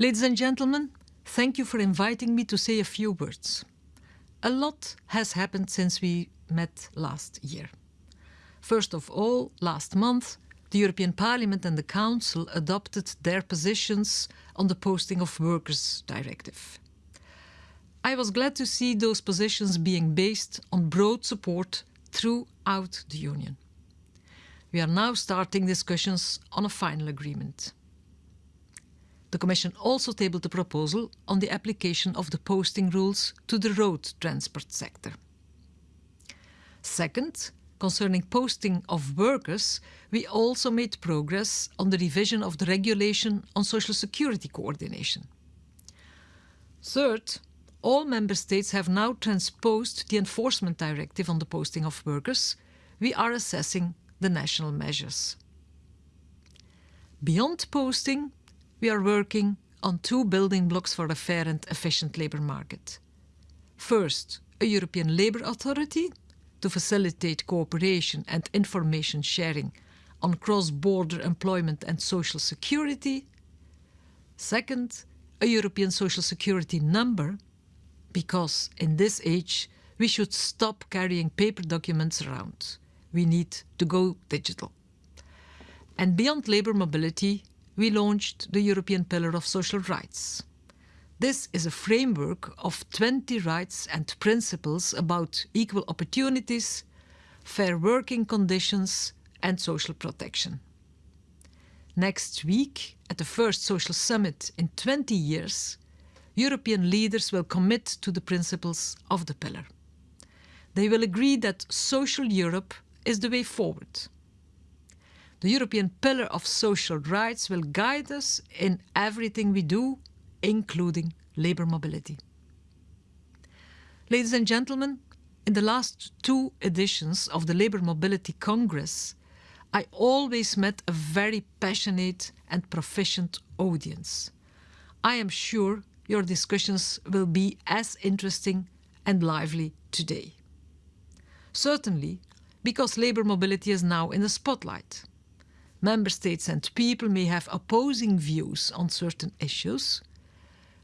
Ladies and gentlemen, thank you for inviting me to say a few words. A lot has happened since we met last year. First of all, last month, the European Parliament and the Council adopted their positions on the Posting of Workers Directive. I was glad to see those positions being based on broad support throughout the Union. We are now starting discussions on a final agreement. The Commission also tabled a proposal on the application of the posting rules to the road transport sector. Second, concerning posting of workers, we also made progress on the revision of the regulation on social security coordination. Third, all member states have now transposed the enforcement directive on the posting of workers. We are assessing the national measures. Beyond posting, we are working on two building blocks for a fair and efficient labour market. First, a European Labour Authority to facilitate cooperation and information sharing on cross-border employment and social security. Second, a European Social Security number, because in this age we should stop carrying paper documents around. We need to go digital. And beyond labour mobility, we launched the European Pillar of Social Rights. This is a framework of 20 rights and principles about equal opportunities, fair working conditions and social protection. Next week, at the first social summit in 20 years, European leaders will commit to the principles of the pillar. They will agree that social Europe is the way forward the European Pillar of Social Rights will guide us in everything we do, including labour mobility. Ladies and gentlemen, in the last two editions of the Labour Mobility Congress, I always met a very passionate and proficient audience. I am sure your discussions will be as interesting and lively today. Certainly, because labour mobility is now in the spotlight member states and people may have opposing views on certain issues,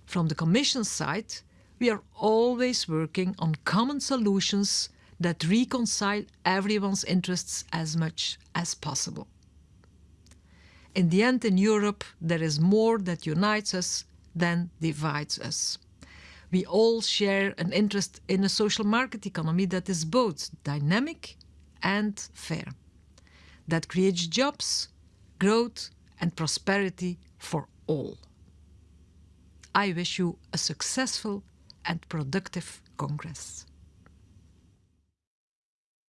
from the Commission side, we are always working on common solutions that reconcile everyone's interests as much as possible. In the end, in Europe, there is more that unites us than divides us. We all share an interest in a social market economy that is both dynamic and fair that creates jobs, growth and prosperity for all. I wish you a successful and productive Congress.